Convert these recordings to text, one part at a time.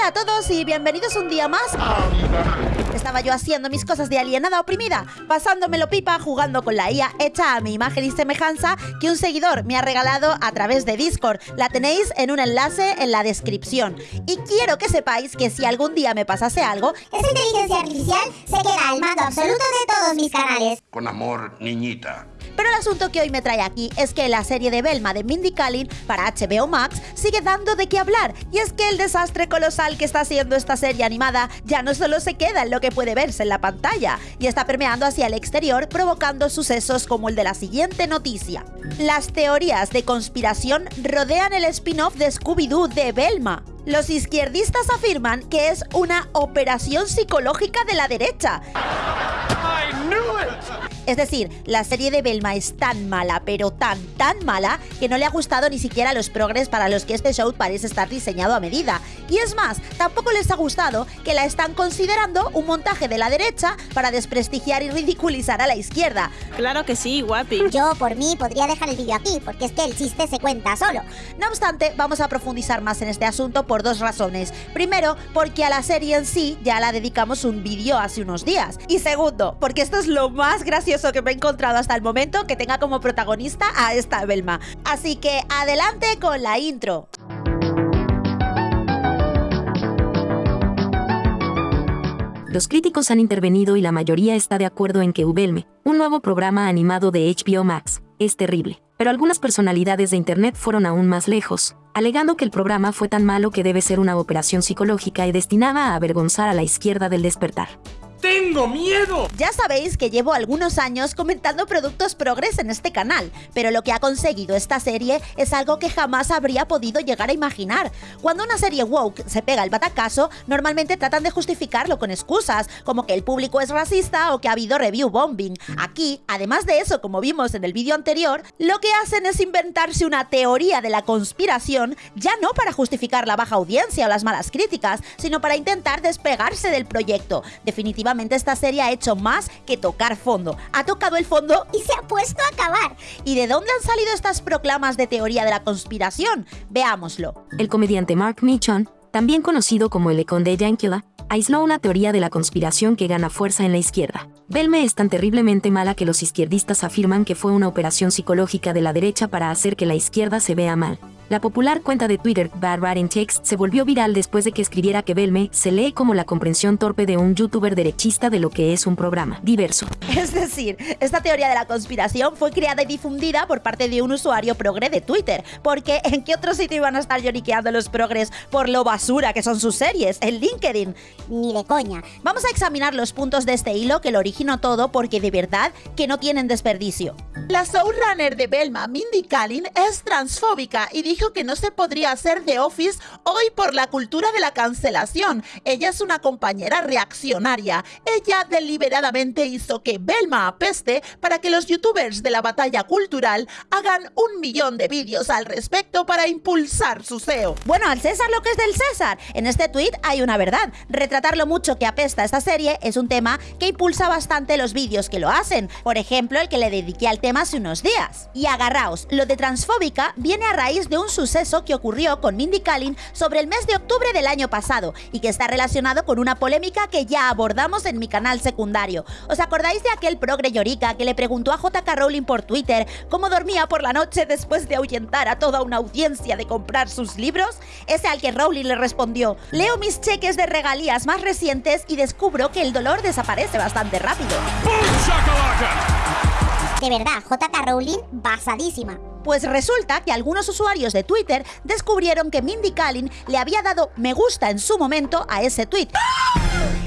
Hola a todos y bienvenidos un día más. Estaba yo haciendo mis cosas de alienada oprimida, pasándomelo pipa jugando con la IA hecha a mi imagen y semejanza que un seguidor me ha regalado a través de Discord. La tenéis en un enlace en la descripción. Y quiero que sepáis que si algún día me pasase algo, esa inteligencia artificial se queda al mando absoluto de todos mis canales. Con amor, niñita. Pero el asunto que hoy me trae aquí es que la serie de Belma de Mindy Kaling para HBO Max sigue dando de qué hablar. Y es que el desastre colosal que está haciendo esta serie animada ya no solo se queda en lo que puede verse en la pantalla, y está permeando hacia el exterior provocando sucesos como el de la siguiente noticia. Las teorías de conspiración rodean el spin-off de Scooby-Doo de Belma. Los izquierdistas afirman que es una operación psicológica de la derecha. Es decir, la serie de Belma es tan mala, pero tan, tan mala, que no le ha gustado ni siquiera a los progres para los que este show parece estar diseñado a medida. Y es más, tampoco les ha gustado que la están considerando un montaje de la derecha para desprestigiar y ridiculizar a la izquierda. Claro que sí, guapi. Yo, por mí, podría dejar el vídeo aquí, porque es que el chiste se cuenta solo. No obstante, vamos a profundizar más en este asunto por dos razones. Primero, porque a la serie en sí ya la dedicamos un vídeo hace unos días. Y segundo, porque esto es lo más gracioso que me he encontrado hasta el momento que tenga como protagonista a esta Belma. Así que adelante con la intro. Los críticos han intervenido y la mayoría está de acuerdo en que Ubelme, un nuevo programa animado de HBO Max, es terrible. Pero algunas personalidades de Internet fueron aún más lejos, alegando que el programa fue tan malo que debe ser una operación psicológica y destinada a avergonzar a la izquierda del despertar. ¡Tengo miedo! Ya sabéis que llevo algunos años comentando productos progres en este canal, pero lo que ha conseguido esta serie es algo que jamás habría podido llegar a imaginar. Cuando una serie woke se pega el batacazo, normalmente tratan de justificarlo con excusas, como que el público es racista o que ha habido review bombing. Aquí, además de eso, como vimos en el vídeo anterior, lo que hacen es inventarse una teoría de la conspiración, ya no para justificar la baja audiencia o las malas críticas, sino para intentar despegarse del proyecto. Definitivamente esta serie ha hecho más que tocar fondo. Ha tocado el fondo y se ha puesto a acabar. ¿Y de dónde han salido estas proclamas de teoría de la conspiración? Veámoslo. El comediante Mark Michon, también conocido como el Econ de Yankila, aisló una teoría de la conspiración que gana fuerza en la izquierda. Belme es tan terriblemente mala que los izquierdistas afirman que fue una operación psicológica de la derecha para hacer que la izquierda se vea mal. La popular cuenta de Twitter Bad Writing Text se volvió viral después de que escribiera que Belme se lee como la comprensión torpe de un youtuber derechista de lo que es un programa diverso. Es decir, esta teoría de la conspiración fue creada y difundida por parte de un usuario progre de Twitter, porque ¿en qué otro sitio iban a estar lloriqueando los progres por lo basura que son sus series? En LinkedIn. Ni de coña. Vamos a examinar los puntos de este hilo que lo originó todo porque de verdad que no tienen desperdicio. La showrunner de Belma, Mindy Kaling, es transfóbica y dijo que no se podría hacer The Office hoy por la cultura de la cancelación. Ella es una compañera reaccionaria. Ella deliberadamente hizo que Belma apeste para que los youtubers de la batalla cultural hagan un millón de vídeos al respecto para impulsar su SEO. Bueno, al César lo que es del César. En este tweet hay una verdad. Retratar lo mucho que apesta esta serie es un tema que impulsa bastante los vídeos que lo hacen. Por ejemplo, el que le dediqué al tema hace unos días. Y agarraos, lo de transfóbica viene a raíz de un suceso que ocurrió con Mindy Kaling sobre el mes de octubre del año pasado y que está relacionado con una polémica que ya abordamos en mi canal secundario. ¿Os acordáis de aquel progre llorica que le preguntó a JK Rowling por Twitter cómo dormía por la noche después de ahuyentar a toda una audiencia de comprar sus libros? Ese al que Rowling le respondió, leo mis cheques de regalías más recientes y descubro que el dolor desaparece bastante rápido. De verdad, JK Rowling basadísima. Pues resulta que algunos usuarios de Twitter descubrieron que Mindy Kaling le había dado me gusta en su momento a ese tweet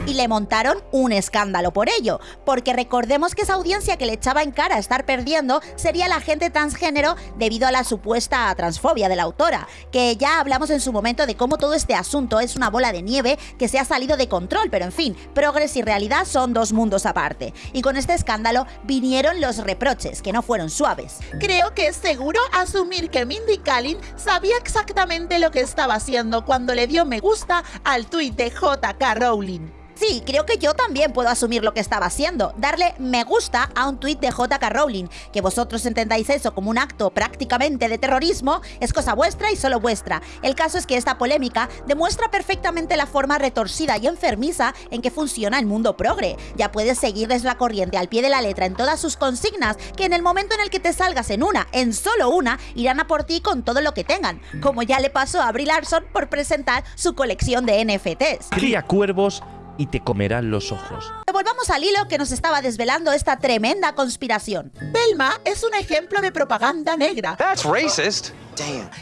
y le montaron un escándalo por ello, porque recordemos que esa audiencia que le echaba en cara estar perdiendo sería la gente transgénero debido a la supuesta transfobia de la autora, que ya hablamos en su momento de cómo todo este asunto es una bola de nieve que se ha salido de control, pero en fin, progres y realidad son dos mundos aparte. Y con este escándalo vinieron los reproches, que no fueron suaves. Creo que es seguro asumir que Mindy Kaling sabía exactamente lo que estaba haciendo cuando le dio me gusta al tuit de JK Rowling. Sí, creo que yo también puedo asumir lo que estaba haciendo, darle me gusta a un tuit de JK Rowling, que vosotros entendáis eso como un acto prácticamente de terrorismo, es cosa vuestra y solo vuestra. El caso es que esta polémica demuestra perfectamente la forma retorcida y enfermiza en que funciona el mundo progre. Ya puedes seguirles la corriente al pie de la letra en todas sus consignas, que en el momento en el que te salgas en una, en solo una, irán a por ti con todo lo que tengan, como ya le pasó a Brie Larson por presentar su colección de NFTs. Cría cuervos y te comerán los ojos. Volvamos al hilo que nos estaba desvelando esta tremenda conspiración. Belma es un ejemplo de propaganda negra. That's racist.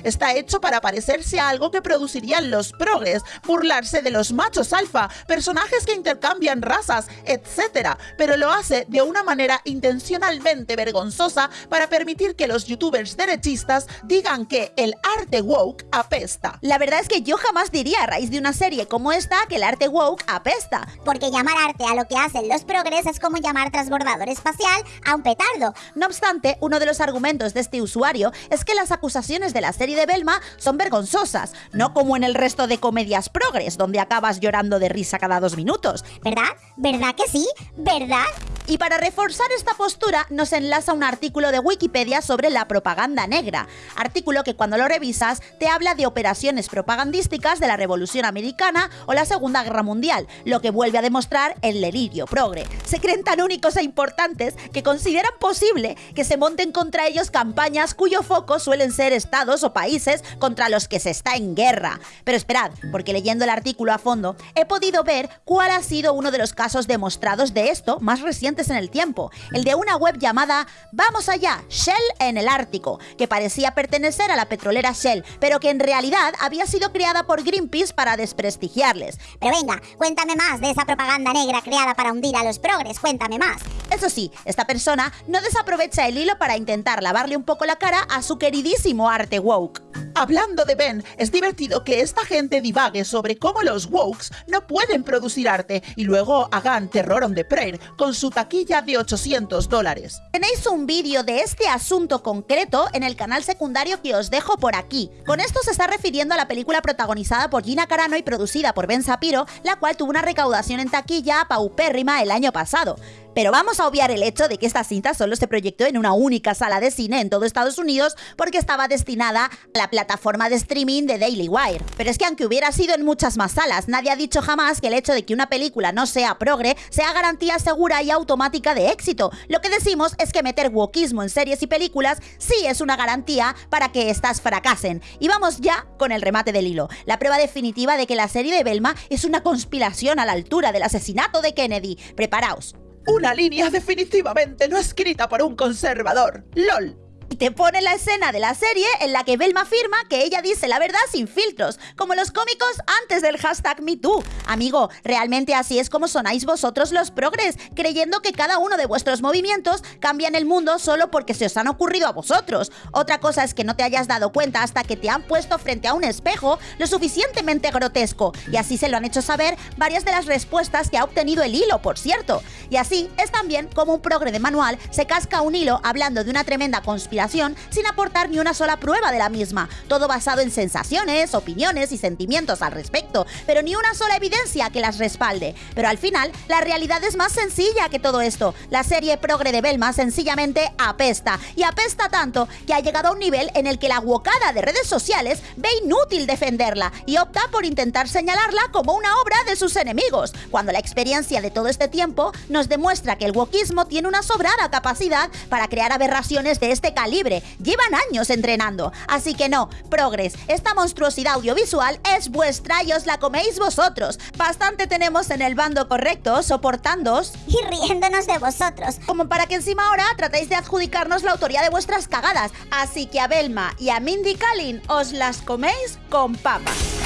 Está hecho para parecerse a algo que producirían los progres, burlarse de los machos alfa, personajes que intercambian razas, etc. Pero lo hace de una manera intencionalmente vergonzosa para permitir que los youtubers derechistas digan que el arte woke apesta. La verdad es que yo jamás diría a raíz de una serie como esta que el arte woke apesta. Porque llamar arte a lo que hacen los progres es como llamar transbordador espacial a un petardo. No obstante, uno de los argumentos de este usuario es que las acusaciones de la serie de Belma son vergonzosas, no como en el resto de comedias progres, donde acabas llorando de risa cada dos minutos. ¿Verdad? ¿Verdad que sí? ¿Verdad? Y para reforzar esta postura nos enlaza un artículo de Wikipedia sobre la propaganda negra, artículo que cuando lo revisas te habla de operaciones propagandísticas de la Revolución Americana o la Segunda Guerra Mundial, lo que vuelve a demostrar el delirio progre. Se creen tan únicos e importantes que consideran posible que se monten contra ellos campañas cuyo foco suelen ser estados o países contra los que se está en guerra. Pero esperad, porque leyendo el artículo a fondo he podido ver cuál ha sido uno de los casos demostrados de esto más recientes en el tiempo, el de una web llamada Vamos allá, Shell en el Ártico, que parecía pertenecer a la petrolera Shell, pero que en realidad había sido creada por Greenpeace para desprestigiarles. Pero venga, cuéntame más de esa propaganda negra creada para hundir a los progres, cuéntame más. Eso sí, esta persona no desaprovecha el hilo para intentar lavarle un poco la cara a su queridísimo arte woke. Hablando de Ben, es divertido que esta gente divague sobre cómo los wokes no pueden producir arte y luego hagan terror on the prayer con su taquilla de 800 dólares. Tenéis un vídeo de este asunto concreto en el canal secundario que os dejo por aquí. Con esto se está refiriendo a la película protagonizada por Gina Carano y producida por Ben Sapiro, la cual tuvo una recaudación en taquilla paupérrima el año pasado. Pero vamos a obviar el hecho de que esta cinta solo se proyectó en una única sala de cine en todo Estados Unidos porque estaba destinada a la plataforma de streaming de Daily Wire. Pero es que aunque hubiera sido en muchas más salas, nadie ha dicho jamás que el hecho de que una película no sea progre sea garantía segura y automática de éxito. Lo que decimos es que meter wokismo en series y películas sí es una garantía para que éstas fracasen. Y vamos ya con el remate del hilo. La prueba definitiva de que la serie de Belma es una conspiración a la altura del asesinato de Kennedy. Preparaos. Una línea definitivamente no escrita por un conservador. LOL. Te pone la escena de la serie en la que Belma afirma que ella dice la verdad sin filtros, como los cómicos antes del hashtag MeToo. Amigo, realmente así es como sonáis vosotros los progres, creyendo que cada uno de vuestros movimientos cambian el mundo solo porque se os han ocurrido a vosotros. Otra cosa es que no te hayas dado cuenta hasta que te han puesto frente a un espejo lo suficientemente grotesco, y así se lo han hecho saber varias de las respuestas que ha obtenido el hilo, por cierto. Y así es también como un progre de manual se casca un hilo hablando de una tremenda conspiración sin aportar ni una sola prueba de la misma, todo basado en sensaciones, opiniones y sentimientos al respecto, pero ni una sola evidencia que las respalde. Pero al final, la realidad es más sencilla que todo esto. La serie progre de Belma sencillamente apesta, y apesta tanto que ha llegado a un nivel en el que la guocada de redes sociales ve inútil defenderla y opta por intentar señalarla como una obra de sus enemigos, cuando la experiencia de todo este tiempo nos demuestra que el wokismo tiene una sobrada capacidad para crear aberraciones de este calibre libre. Llevan años entrenando. Así que no, progres, esta monstruosidad audiovisual es vuestra y os la coméis vosotros. Bastante tenemos en el bando correcto, soportándoos y riéndonos de vosotros. Como para que encima ahora tratéis de adjudicarnos la autoría de vuestras cagadas. Así que a Belma y a Mindy Kaling os las coméis con papas.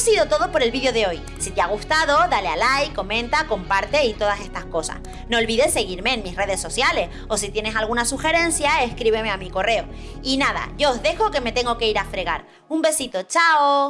Ha sido todo por el vídeo de hoy. Si te ha gustado, dale a like, comenta, comparte y todas estas cosas. No olvides seguirme en mis redes sociales o si tienes alguna sugerencia, escríbeme a mi correo. Y nada, yo os dejo que me tengo que ir a fregar. Un besito, chao.